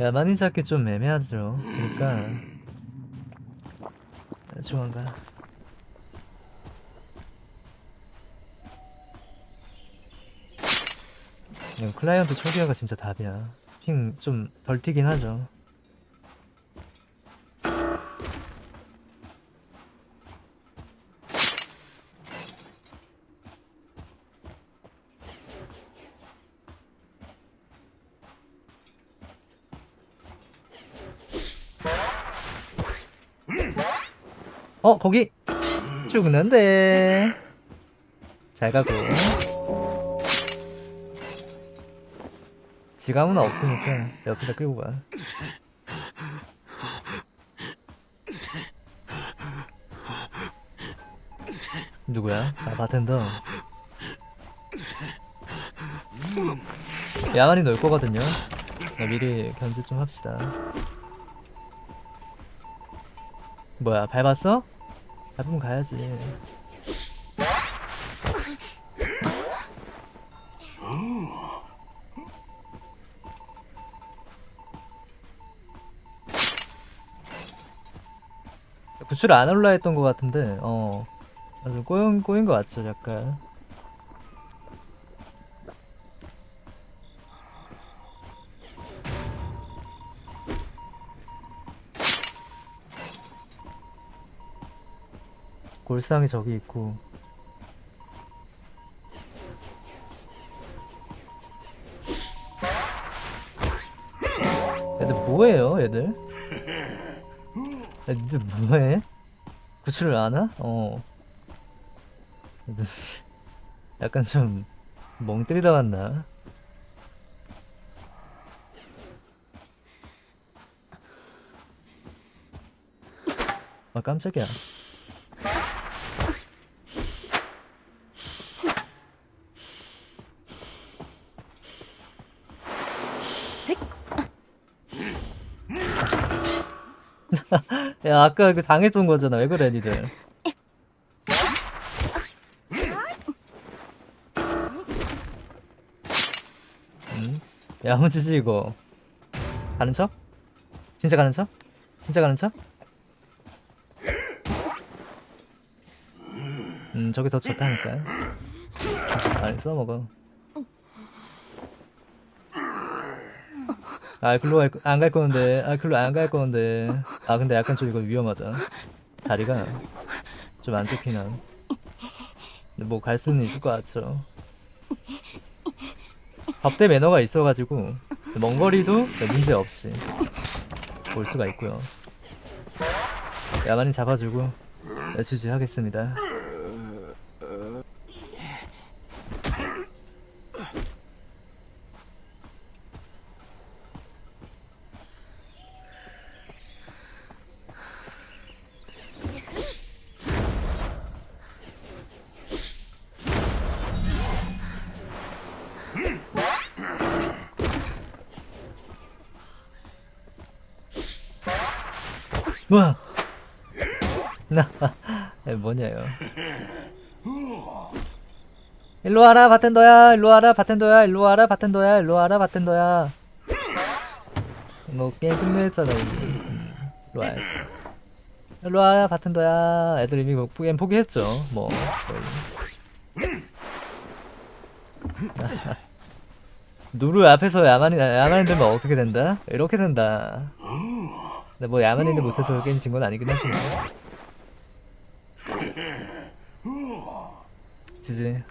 야 많이 잡기 좀 애매하죠. 그러니까 중간가. 이거 클라이언트 초기화가 진짜 답이야. 스핑 좀 덜 튀긴 하죠 어 거기? 죽는데. 잘 가고. 지갑은 없으니까 옆에다 끌고 가. 누구야? 아 바텐더. 야만이 놀 거거든요. 네, 미리 견제 좀 합시다. 뭐야 밟았어? 밟으면 가야지. 구출 안 올라 했던 것 같은데 어. 아주 꼬인, 꼬인 것 같죠 약간 골상이 저기 있고 애들 뭐해요 애들? 애들 뭐해? 구출을 안 하? 어 애들 약간 좀 멍 때리다 왔나? 아 깜짝이야 야 아까 그 당했던 거잖아 왜 그래 니들 음? 야 무지지 이거 가는 척? 진짜 가는 척? 진짜 가는 척? 음 저기 더 좋다니까 아니 써먹어 아 글로 안 갈 건데. 아 글로 안 갈 건데. 아 근데 약간 좀 이거 위험하다. 자리가 좀 안 좋긴 함 근데 뭐 갈 수는 있을 것 같죠. 접대 매너가 있어가지고 먼 거리도 문제 없이 볼 수가 있고요. 야만이 잡아주고 지지하겠습니다 뭐야? 나 뭐냐요? 일로 와라 바텐더야. 일로 와라 바텐더야. 일로 와라 바텐더야. 일로 와라 바텐더야. 뭐 게임 끝냈잖아 이제. 음, 일로 와야지. 일로 와라 바텐더야. 애들 이미 뭐 게임 포기했죠 뭐 거의. 누르 앞에서 야만이 야만이 되면 어떻게 된다? 이렇게 된다 근데 뭐 야만인들 못해서 게임 진 건 아니긴 하지만 지지